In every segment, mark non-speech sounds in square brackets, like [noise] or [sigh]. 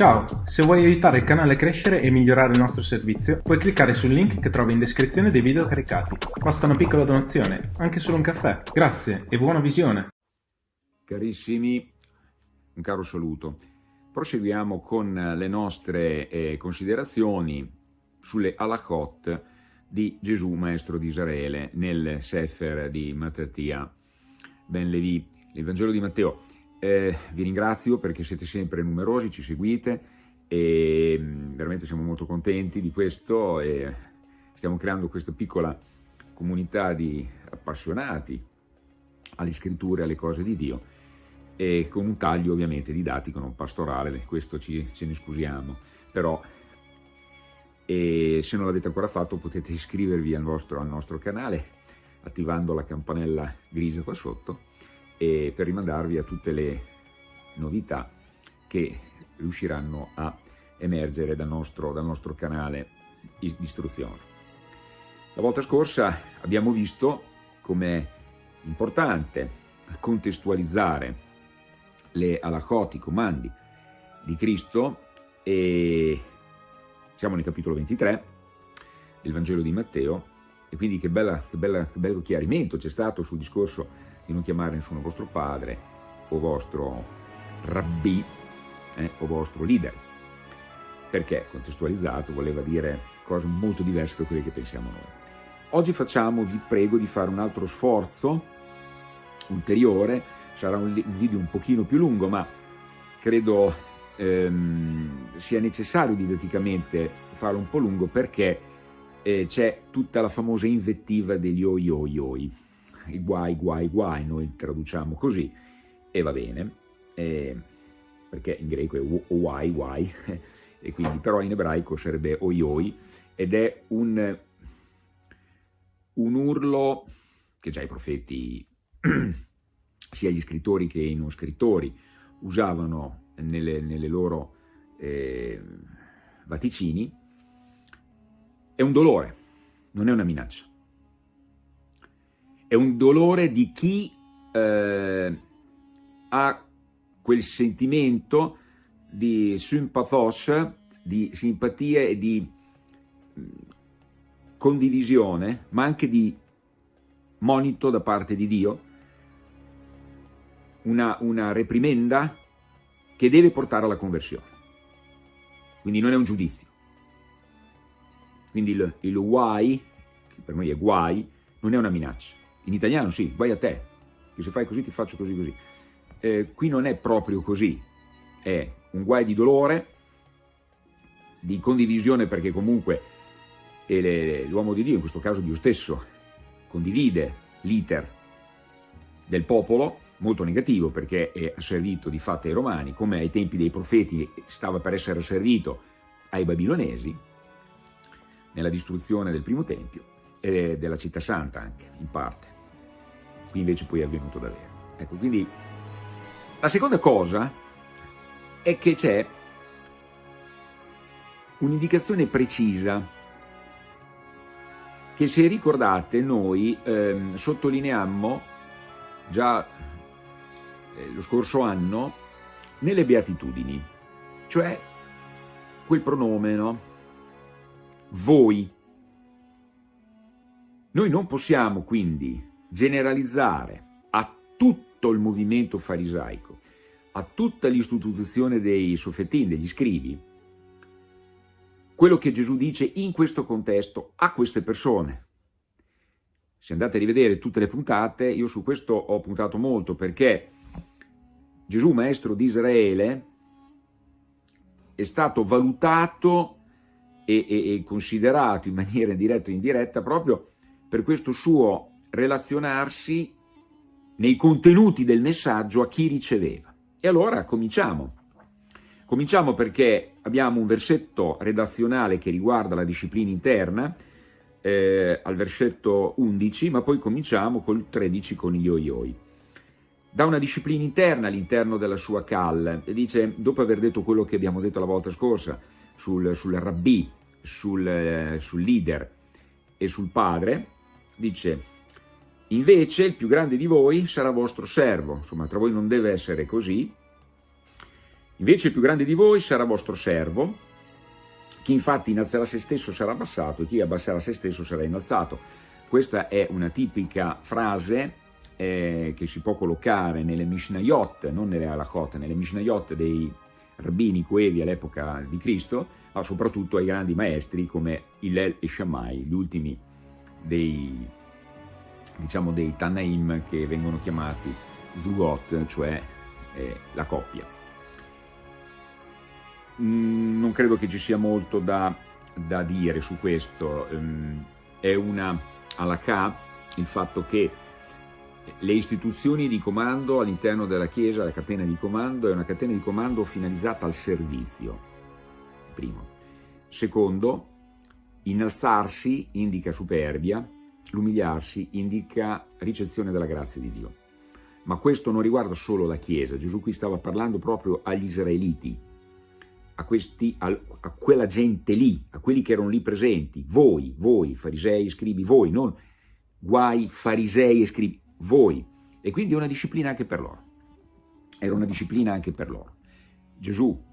Ciao, se vuoi aiutare il canale a crescere e migliorare il nostro servizio, puoi cliccare sul link che trovi in descrizione dei video caricati. Basta una piccola donazione, anche solo un caffè. Grazie e buona visione! Carissimi, un caro saluto. Proseguiamo con le nostre eh, considerazioni sulle halachot di Gesù, maestro di Israele, nel Sefer di Mattia Ben Levi, il Vangelo di Matteo. Eh, vi ringrazio perché siete sempre numerosi, ci seguite e mm, veramente siamo molto contenti di questo e stiamo creando questa piccola comunità di appassionati alle scritture, alle cose di Dio e con un taglio ovviamente didattico, non pastorale, questo ci, ce ne scusiamo, però e se non l'avete ancora fatto potete iscrivervi al, vostro, al nostro canale attivando la campanella grigia qua sotto e per rimandarvi a tutte le novità che riusciranno a emergere dal nostro, dal nostro canale di istruzione. La volta scorsa abbiamo visto come è importante contestualizzare le alachot, i comandi di Cristo e siamo nel capitolo 23 del Vangelo di Matteo e quindi che, bella, che, bella, che bello chiarimento c'è stato sul discorso di non chiamare nessuno vostro padre o vostro rabbi eh, o vostro leader, perché contestualizzato voleva dire cose molto diverse da quelle che pensiamo noi. Oggi facciamo, vi prego, di fare un altro sforzo ulteriore, sarà un video un pochino più lungo, ma credo ehm, sia necessario didatticamente farlo un po' lungo perché eh, c'è tutta la famosa invettiva degli oi oi oi i guai, guai, guai, noi traduciamo così, e va bene, eh, perché in greco è uai, guai, [laughs] e quindi però in ebraico sarebbe oi oi, ed è un, un urlo che già i profeti, [clears throat] sia gli scrittori che i non scrittori, usavano nelle, nelle loro eh, vaticini, è un dolore, non è una minaccia è un dolore di chi eh, ha quel sentimento di sympathos, di simpatia e di mm, condivisione, ma anche di monito da parte di Dio, una, una reprimenda che deve portare alla conversione. Quindi non è un giudizio. Quindi il, il guai, che per noi è guai, non è una minaccia. In italiano sì, vai a te, che se fai così ti faccio così così. Eh, qui non è proprio così, è un guai di dolore, di condivisione perché comunque l'uomo di Dio, in questo caso Dio stesso, condivide l'iter del popolo, molto negativo perché è asservito di fatto ai romani, come ai tempi dei profeti stava per essere asservito ai babilonesi, nella distruzione del primo tempio e della città santa anche, in parte qui invece poi è avvenuto davvero. Ecco, quindi la seconda cosa è che c'è un'indicazione precisa che se ricordate noi ehm, sottolineammo già eh, lo scorso anno nelle beatitudini, cioè quel pronome, no? Voi. Noi non possiamo quindi generalizzare a tutto il movimento farisaico, a tutta l'istituzione dei soffetin, degli scrivi, quello che Gesù dice in questo contesto a queste persone. Se andate a rivedere tutte le puntate, io su questo ho puntato molto perché Gesù, maestro di Israele, è stato valutato e, e, e considerato in maniera diretta o indiretta proprio per questo suo relazionarsi nei contenuti del messaggio a chi riceveva. E allora cominciamo. Cominciamo perché abbiamo un versetto redazionale che riguarda la disciplina interna, eh, al versetto 11, ma poi cominciamo col 13 con gli oi Da una disciplina interna all'interno della sua cal, e dice, dopo aver detto quello che abbiamo detto la volta scorsa, sul, sul rabbì, sul, eh, sul leader e sul padre, dice, Invece il più grande di voi sarà vostro servo, insomma tra voi non deve essere così, Invece il più grande di voi sarà vostro servo, chi infatti innalzerà se stesso sarà abbassato e chi abbasserà se stesso sarà innalzato. Questa è una tipica frase eh, che si può collocare nelle Mishnayot, non nelle Halachot, nelle Mishnayot dei rabbini coevi all'epoca di Cristo, ma soprattutto ai grandi maestri come Hillel e Shammai, gli ultimi dei, diciamo, dei Tanaim che vengono chiamati Zugot, cioè eh, la coppia. Mm, non credo che ci sia molto da, da dire su questo, um, è una halakha il fatto che le istituzioni di comando all'interno della Chiesa, la catena di comando, è una catena di comando finalizzata al servizio, primo. Secondo, innalzarsi indica superbia, l'umiliarsi indica ricezione della grazia di Dio. Ma questo non riguarda solo la Chiesa, Gesù qui stava parlando proprio agli israeliti, a, questi, a, quella gente lì, a quelli che erano lì presenti, voi, voi, farisei, scribi, voi, non guai, farisei e scribi, voi. E quindi è una disciplina anche per loro. Era una disciplina anche per loro. Gesù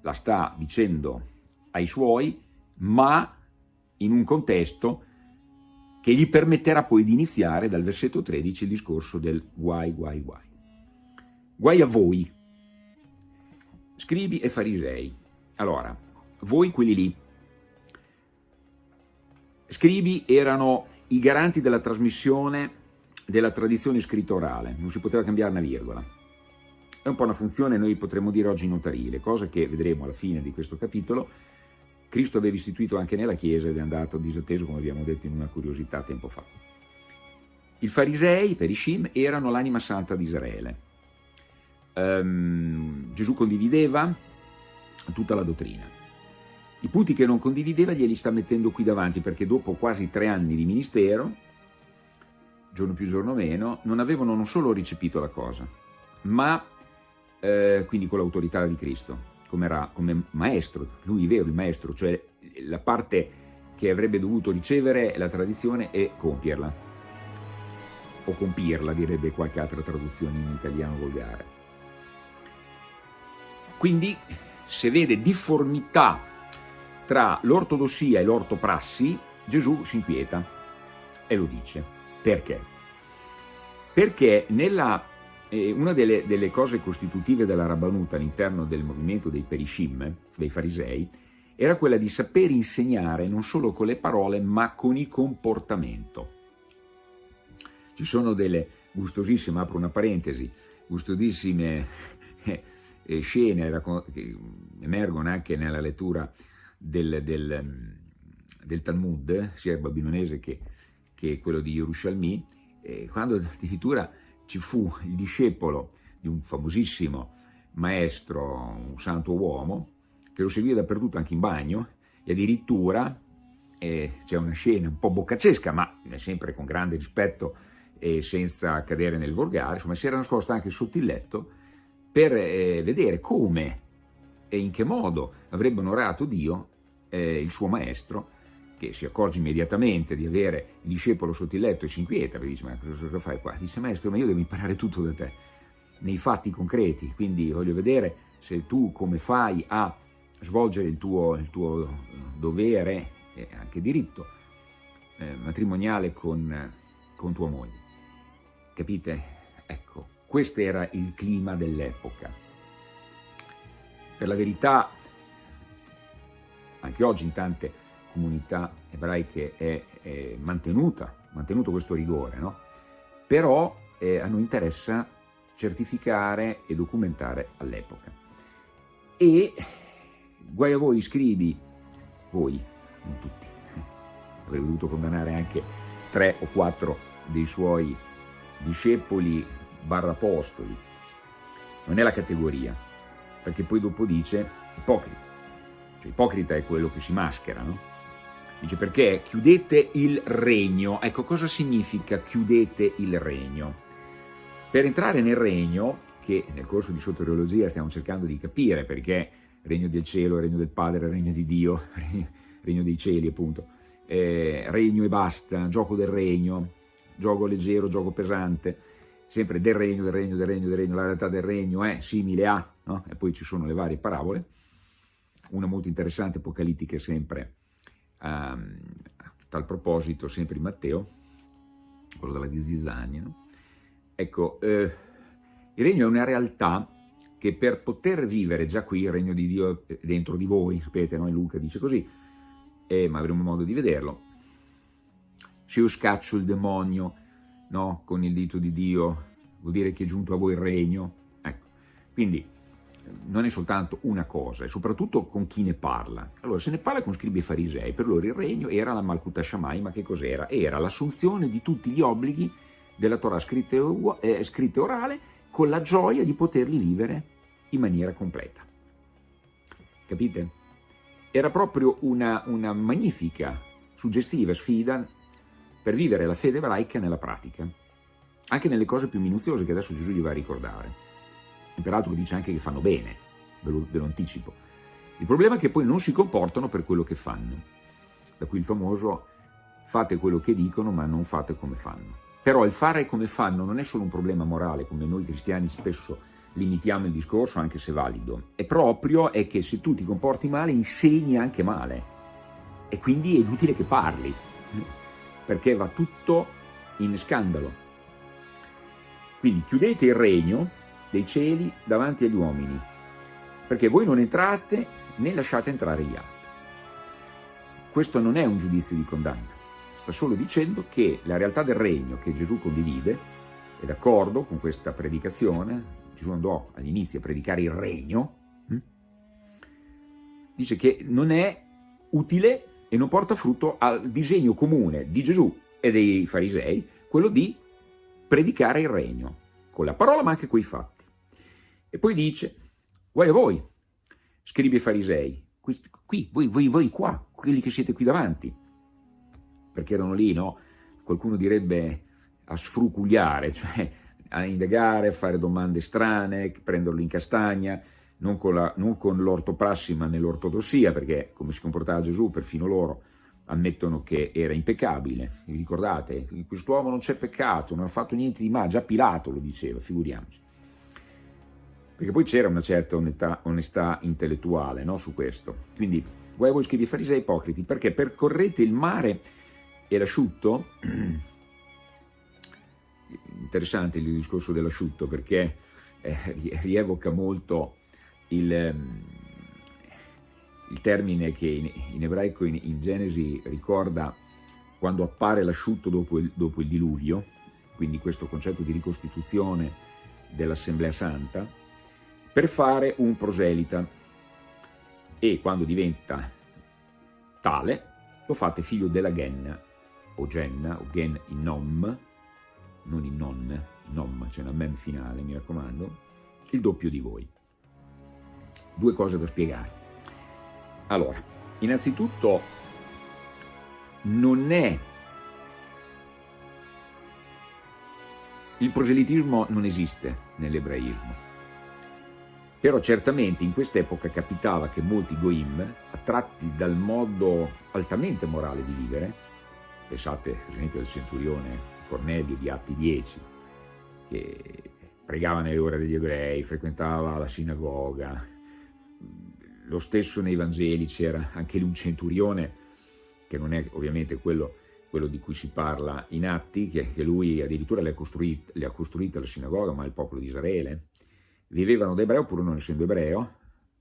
la sta dicendo ai suoi, ma in un contesto che gli permetterà poi di iniziare dal versetto 13 il discorso del guai, guai, guai. Guai a voi, scribi e farisei. Allora, voi quelli lì, scribi erano i garanti della trasmissione della tradizione scrittorale, non si poteva cambiare una virgola. È un po' una funzione, noi potremmo dire oggi notarile, cosa che vedremo alla fine di questo capitolo. Cristo aveva istituito anche nella Chiesa ed è andato disatteso, come abbiamo detto in una curiosità tempo fa. I farisei, per Ishim, erano l'anima santa di Israele. Um, Gesù condivideva tutta la dottrina. I punti che non condivideva glieli sta mettendo qui davanti perché dopo quasi tre anni di ministero giorno più giorno meno, non avevano non solo ricepito la cosa, ma eh, quindi con l'autorità di Cristo, come, come maestro, lui vero il maestro, cioè la parte che avrebbe dovuto ricevere la tradizione e compierla, o compirla direbbe qualche altra traduzione in italiano volgare. Quindi se vede difformità tra l'ortodossia e l'ortoprassi, Gesù si inquieta e lo dice. Perché? Perché nella, eh, una delle, delle, cose costitutive della Rabbanuta all'interno del movimento dei Perishim, dei farisei, era quella di saper insegnare non solo con le parole ma con il comportamento. Ci sono delle gustosissime, apro una parentesi, gustosissime eh, scene che emergono anche nella lettura del, del, del Talmud, sia babilonese che che quello di Yerushalmi, eh, quando addirittura ci fu il discepolo di un famosissimo maestro, un santo uomo, che lo seguiva dappertutto anche in bagno, e addirittura eh, c'è una scena un po' boccacesca, ma sempre con grande rispetto e senza cadere nel volgare, insomma si era nascosta anche sotto il letto per eh, vedere come e in che modo avrebbe onorato Dio, eh, il suo maestro, che si accorge immediatamente di avere il discepolo sotto il letto e si inquieta, perché dice ma cosa fai qua? Dice maestro ma io devo imparare tutto da te, nei fatti concreti, quindi voglio vedere se tu come fai a svolgere il tuo, il tuo dovere e anche diritto eh, matrimoniale con, con tua moglie. Capite? Ecco, questo era il clima dell'epoca. Per la verità, anche oggi in tante comunità ebraiche è, è mantenuta, mantenuto questo rigore, no? però eh, a noi interessa certificare e documentare all'epoca. E guai a voi scrivi, voi, non tutti, avrei dovuto condannare anche tre o quattro dei suoi discepoli barra apostoli, non è la categoria, perché poi dopo dice ipocrita, cioè ipocrita è quello che si maschera, no? Dice perché chiudete il regno. Ecco cosa significa chiudete il regno? Per entrare nel regno, che nel corso di soteriologia stiamo cercando di capire perché regno del cielo, regno del Padre, regno di Dio, [laughs] regno dei cieli appunto, eh, regno e basta, gioco del regno, gioco leggero, gioco pesante, sempre del regno, del regno, del regno, del regno, la realtà del regno è simile a, no? e poi ci sono le varie parabole, una molto interessante, apocalittica sempre, a tal proposito, sempre in Matteo, quello della di Zizzania, no? ecco, eh, il regno è una realtà che per poter vivere già qui, il regno di Dio è dentro di voi, sapete, no? Luca dice così, eh, ma avremo modo di vederlo, se io scaccio il demonio no? con il dito di Dio, vuol dire che è giunto a voi il regno. Ecco. Quindi non è soltanto una cosa, è soprattutto con chi ne parla. Allora, se ne parla con scribi e farisei, per loro il regno era la Malkuta Shammai, ma che cos'era? Era l'assunzione di tutti gli obblighi della Torah scritta e eh, orale con la gioia di poterli vivere in maniera completa. Capite? Era proprio una, una magnifica, suggestiva sfida per vivere la fede ebraica nella pratica, anche nelle cose più minuziose che adesso Gesù gli va a ricordare. E peraltro dice anche che fanno bene, ve lo, ve lo anticipo. Il problema è che poi non si comportano per quello che fanno. Da qui il famoso fate quello che dicono ma non fate come fanno. Però il fare come fanno non è solo un problema morale, come noi cristiani spesso limitiamo il discorso, anche se valido. È proprio è che se tu ti comporti male, insegni anche male. E quindi è inutile che parli perché va tutto in scandalo. Quindi chiudete il regno dei cieli davanti agli uomini, perché voi non entrate né lasciate entrare gli altri. Questo non è un giudizio di condanna, sta solo dicendo che la realtà del regno che Gesù condivide, è d'accordo con questa predicazione, Gesù andò all'inizio a predicare il regno, hm? dice che non è utile e non porta frutto al disegno comune di Gesù e dei farisei, quello di predicare il regno, con la parola ma anche con i fatti. E poi dice, guai a voi, scribi e farisei, qui, voi, voi, voi qua, quelli che siete qui davanti, perché erano lì, no? Qualcuno direbbe a sfrucugliare, [laughs] cioè a indagare, a fare domande strane, prenderlo in castagna, non con l'ortoprassi ma nell'ortodossia, perché come si comportava Gesù, perfino loro ammettono che era impeccabile. Vi ricordate? Quest'uomo non c'è peccato, non ha fatto niente di male, già Pilato lo diceva, figuriamoci. Perché poi c'era una certa onestà, onestà intellettuale no, su questo. Quindi, voi voi scrivi farisei ipocriti, perché percorrete il mare e l'asciutto, [clears throat] interessante il discorso dell'asciutto, perché eh, rievoca molto il, ehm, il termine che in, in ebraico in, in, Genesi ricorda quando appare l'asciutto dopo dopo il diluvio, quindi questo concetto di ricostituzione dell'Assemblea Santa, per fare un proselita. E quando diventa tale lo fate figlio della Genna o Genna o Gen in Nom, non in non, in Nom, c'è una mem finale mi raccomando, il doppio di voi. Due cose da spiegare. Allora, innanzitutto non è... Il proselitismo non esiste nell'ebraismo, però certamente in quest'epoca capitava che molti goim, attratti dal modo altamente morale di vivere, pensate per esempio al centurione Cornelio di Atti 10, che pregava nelle ore degli ebrei, frequentava la sinagoga, lo stesso nei Vangeli c'era anche lì un centurione, che non è ovviamente quello, quello di cui si parla in Atti, che, che lui addirittura le ha, costruite, le ha costruite la sinagoga, ma il popolo di Israele. Vivevano da ebreo pur non essendo ebreo,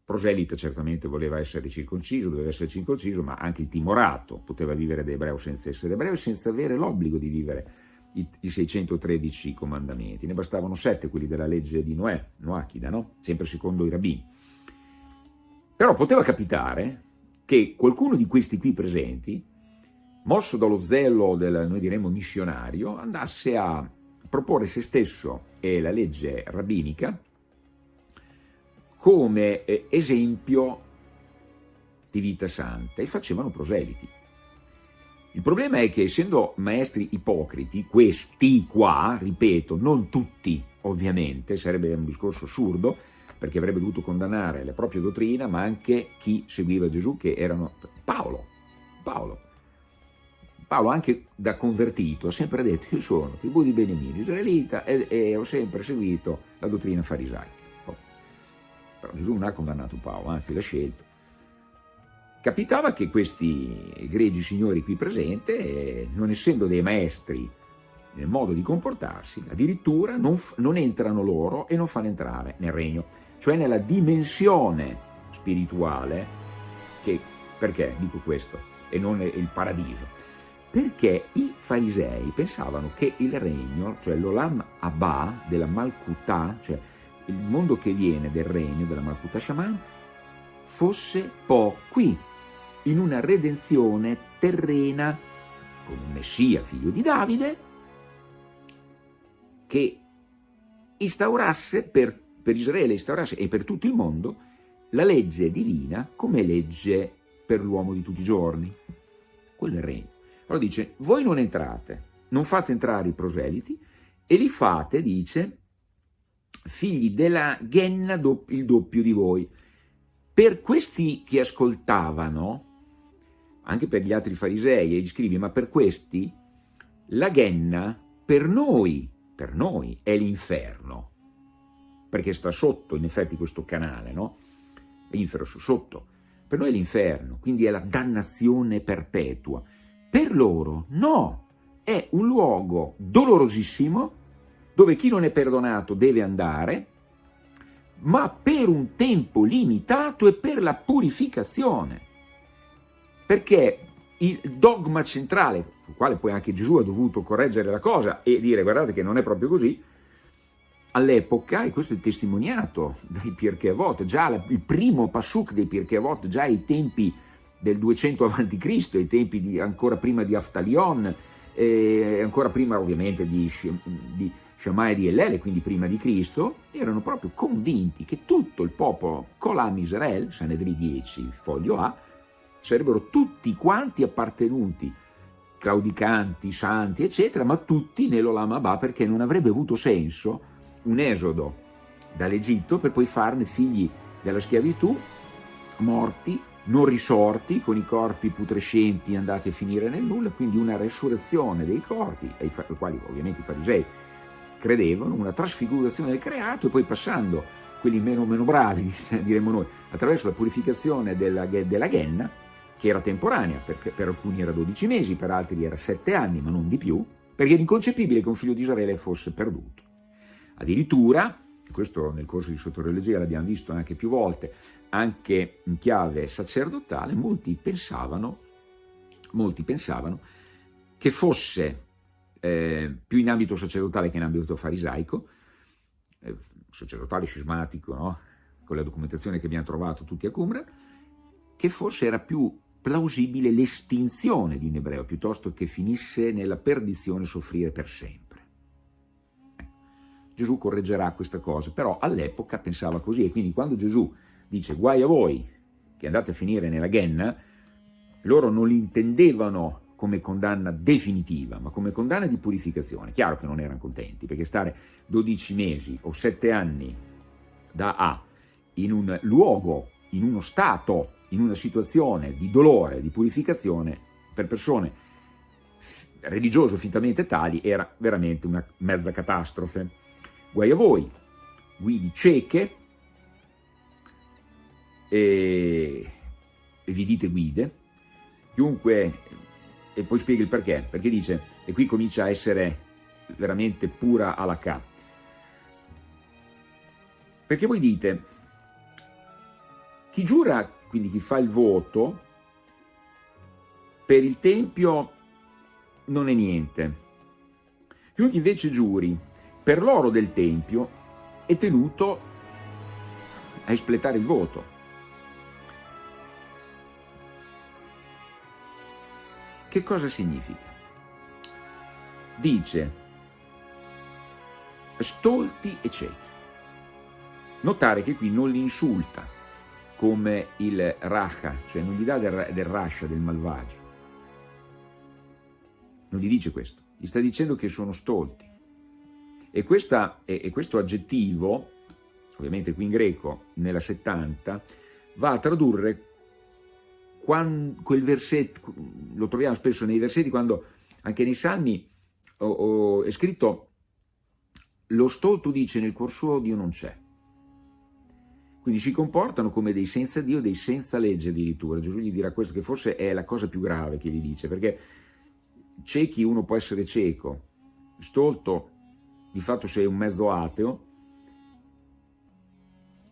proselita certamente voleva essere circonciso, doveva essere circonciso, ma anche il timorato poteva vivere da ebreo senza essere ebreo e senza avere l'obbligo di vivere i, i 613 comandamenti. Ne bastavano sette, quelli della legge di Noè, Noachida, no? sempre secondo i rabbini. Però poteva capitare che qualcuno di questi qui presenti, mosso dallo zelo del, noi diremmo, missionario, andasse a proporre se stesso e la legge rabbinica come eh, esempio di vita santa e facevano proseliti. Il problema è che essendo maestri ipocriti, questi qua, ripeto, non tutti ovviamente, sarebbe un discorso assurdo, perché avrebbe dovuto condannare la propria dottrina, ma anche chi seguiva Gesù, che erano Paolo. Paolo. Paolo anche da convertito ha sempre detto io sono tribù di Benemino, israelita e, e, ho sempre seguito la dottrina farisaica. Però Gesù non ha condannato Paolo, anzi l'ha scelto. Capitava che questi egregi signori qui presenti, non essendo dei maestri nel modo di comportarsi, addirittura non, non entrano loro e non fanno entrare nel regno, cioè nella dimensione spirituale, che, perché dico questo, e non il paradiso? Perché i farisei pensavano che il regno, cioè l'Olam Abba della Malkutà, cioè il mondo che viene del regno della Malkutà Shaman, fosse po' qui, in una redenzione terrena con un Messia, figlio di Davide, che instaurasse per, per Israele instaurasse, e per tutto il mondo la legge divina come legge per l'uomo di tutti i giorni. Quello è il regno. Allora dice, voi non entrate, non fate entrare i proseliti e li fate, dice, figli della Genna il doppio di voi. Per questi che ascoltavano, anche per gli altri farisei e gli scrivi, ma per questi, la Genna per noi per noi è l'inferno, perché sta sotto in effetti questo canale, no? L'inferno sotto. Per noi è l'inferno, quindi è la dannazione perpetua. Per loro no, è un luogo dolorosissimo dove chi non è perdonato deve andare, ma per un tempo limitato e per la purificazione. Perché il dogma centrale, sul quale poi anche Gesù ha dovuto correggere la cosa e dire guardate che non è proprio così, all'epoca, e questo è testimoniato dai Pirkei Avot, già il primo Pasuk dei Pirkei Avot, già ai tempi del 200 a.C., ai tempi di, ancora prima di Aftalion, eh, ancora prima ovviamente di, di Shammai di Ellele, quindi prima di Cristo, erano proprio convinti che tutto il popolo Kolam Israel, Sanedri 10, foglio A, sarebbero tutti quanti appartenuti, claudicanti, santi, eccetera, ma tutti nell'Olam Abba perché non avrebbe avuto senso un esodo dall'Egitto per poi farne figli della schiavitù, morti, non risorti, con i corpi putrescenti andati a finire nel nulla, quindi una resurrezione dei corpi, ai quali ovviamente i farisei credevano, una trasfigurazione del creato e poi passando quelli meno, meno bravi, [laughs] diremmo noi, attraverso la purificazione della, della Ghenna, che era temporanea, perché per alcuni era 12 mesi, per altri era 7 anni, ma non di più, perché era inconcepibile che un figlio di Israele fosse perduto. Addirittura, questo nel corso di Sottoreologia l'abbiamo visto anche più volte, anche in chiave sacerdotale, molti pensavano, molti pensavano che fosse eh, più in ambito sacerdotale che in ambito farisaico, eh, sacerdotale scismatico, no? con la documentazione che abbiamo trovato tutti a Cumra, che forse era più plausibile l'estinzione di un ebreo piuttosto che finisse nella perdizione soffrire per sempre. Eh. Gesù correggerà questa cosa, però all'epoca pensava così e quindi quando Gesù dice guai a voi che andate a finire nella Genna, loro non l'intendevano come condanna definitiva, ma come condanna di purificazione. Chiaro che non erano contenti, perché stare 12 mesi o 7 anni da A in un luogo, in uno stato in una situazione di dolore, di purificazione, per persone religiose fintamente tali, era veramente una mezza catastrofe. Guai a voi, guidi cieche, e vi dite guide, chiunque, e poi spiega il perché, perché dice, e qui comincia a essere veramente pura alla. Perché voi dite, chi giura quindi chi fa il voto, per il Tempio non è niente. Chiunque invece giuri per l'oro del Tempio è tenuto a espletare il voto. Che cosa significa? Dice stolti e ciechi. Notare che qui non li insulta, come il Racha, cioè non gli dà del, del Rasha, del malvagio. Non gli dice questo, gli sta dicendo che sono stolti. E, questa, e, e questo aggettivo, ovviamente qui in greco, nella 70, va a tradurre quel versetto, lo troviamo spesso nei versetti, quando anche nei Salmi ho, ho, è scritto lo stolto dice nel cuor suo Dio non c'è. Quindi si comportano come dei senza Dio, dei senza legge addirittura. Gesù gli dirà questo, che forse è la cosa più grave che gli dice, perché ciechi uno può essere cieco, stolto di fatto sei un mezzo ateo,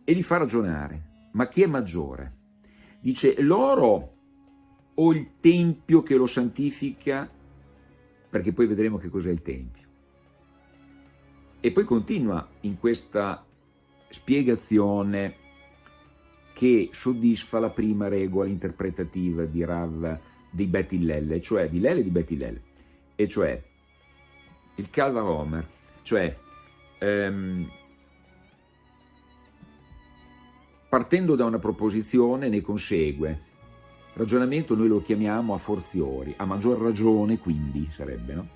e li fa ragionare. Ma chi è maggiore? Dice l'oro o il tempio che lo santifica, perché poi vedremo che cos'è il tempio. E poi continua in questa spiegazione che soddisfa la prima regola interpretativa di Rav di Betty Lelle, cioè di Lelle e di Betty Lelle, e cioè il Calva Homer, cioè ehm, partendo da una proposizione ne consegue, ragionamento noi lo chiamiamo a forziori, a maggior ragione quindi sarebbe, no?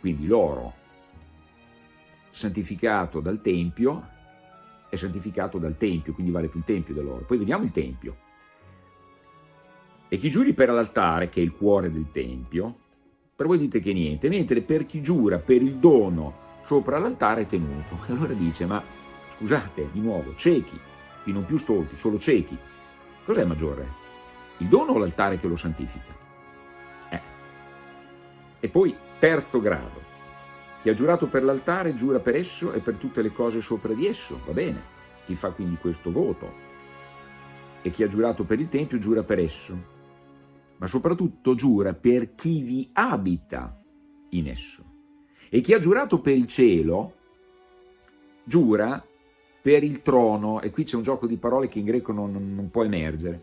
Quindi l'oro santificato dal Tempio è santificato dal Tempio, quindi vale più il Tempio dell'oro. Poi vediamo il Tempio. E chi giuri per l'altare, che è il cuore del Tempio, per voi dite che niente, mentre per chi giura per il dono sopra l'altare è tenuto. [laughs] E allora dice, ma scusate, di nuovo, ciechi, qui non più stolti, solo ciechi. Cos'è maggiore? Il dono o l'altare che lo santifica? Eh. E poi, terzo grado, chi ha giurato per l'altare giura per esso e per tutte le cose sopra di esso, va bene, chi fa quindi questo voto. E chi ha giurato per il Tempio giura per esso, ma soprattutto giura per chi vi abita in esso. E chi ha giurato per il cielo giura per il trono, e qui c'è un gioco di parole che in greco non, non può emergere.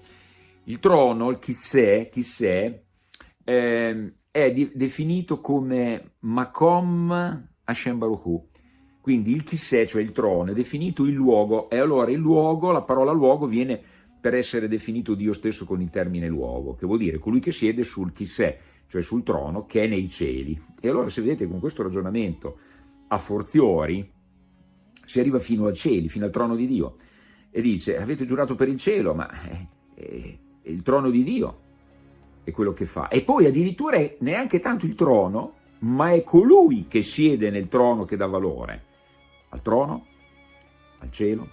Il trono, il chissè, chissè eh, è di, definito come Makom Hashem Baruch quindi il chissè, cioè il trono, è definito il luogo, e allora il luogo, la parola luogo viene per essere definito Dio stesso con il termine luogo, che vuol dire colui che siede sul chissè, cioè sul trono, che è nei cieli. E allora se vedete con questo ragionamento a forziori, si arriva fino ai cieli, fino al trono di Dio, e dice, avete giurato per il cielo, ma è, è il trono di Dio, è quello che fa. E poi addirittura è neanche tanto il trono, ma è colui che siede nel trono che dà valore al trono, al cielo,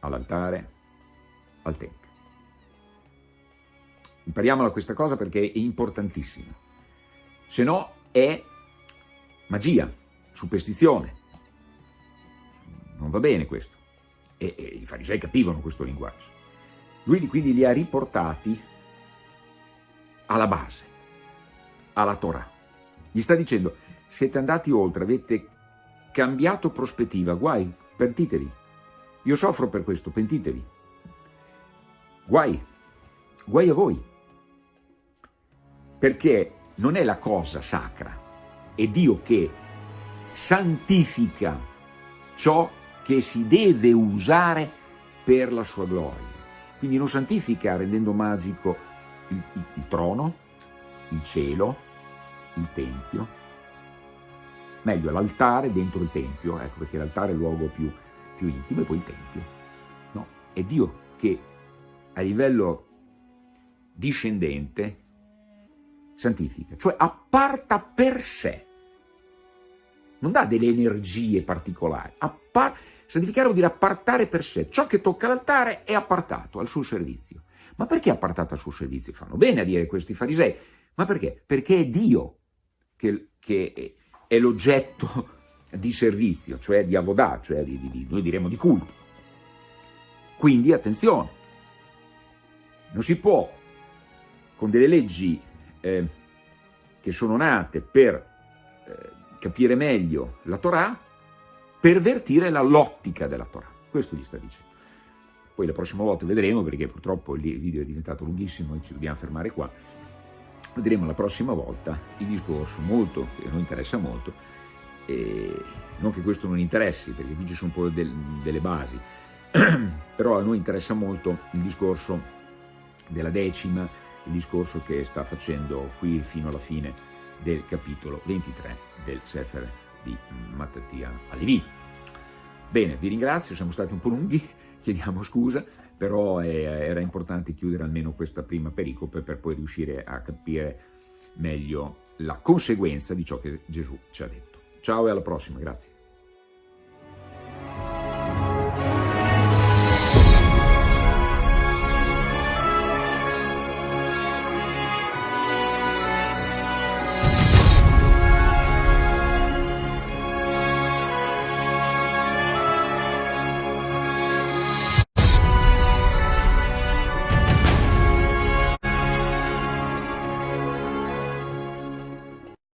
all'altare, al Tempio. Impariamola questa cosa perché è importantissima. Se no è magia, superstizione. Non va bene questo. E, e i farisei capivano questo linguaggio. Lui quindi li ha riportati alla base, alla Torah. Gli sta dicendo, siete andati oltre, avete cambiato prospettiva, guai, pentitevi. Io soffro per questo, pentitevi. Guai, guai a voi. Perché non è la cosa sacra, è Dio che santifica ciò che si deve usare per la sua gloria. Quindi non santifica rendendo magico il, il, il trono, il cielo, il tempio, meglio l'altare dentro il tempio, ecco perché l'altare è il luogo più, più intimo e poi il tempio. No? È Dio che a livello discendente santifica, cioè apparta per sé, non dà delle energie particolari, Appar santificare vuol dire appartare per sé, ciò che tocca l'altare è appartato al suo servizio. Ma perché appartata al suo servizio? Fanno bene a dire questi farisei. Ma perché? Perché è Dio che, che è l'oggetto [laughs] di servizio, cioè di avodà, cioè di, di, noi diremo di culto. Quindi attenzione, non si può con delle leggi eh, che sono nate per eh, capire meglio la Torah, pervertire l'ottica della Torah. Questo gli sta dicendo. Poi la prossima volta vedremo, perché purtroppo il video è diventato lunghissimo e ci dobbiamo fermare qua, vedremo la prossima volta il discorso molto, che a noi interessa molto, non che questo non interessi, perché qui ci sono un po' del, delle basi, [clears throat] però a noi interessa molto il discorso della decima, il discorso che sta facendo qui fino alla fine del capitolo 23 del Sefer di Mattia Alivi. Bene, vi ringrazio, siamo stati un po' lunghi, [laughs] chiediamo scusa, però era importante chiudere almeno questa prima pericope per poi riuscire a capire meglio la conseguenza di ciò che Gesù ci ha detto. Ciao e alla prossima, grazie.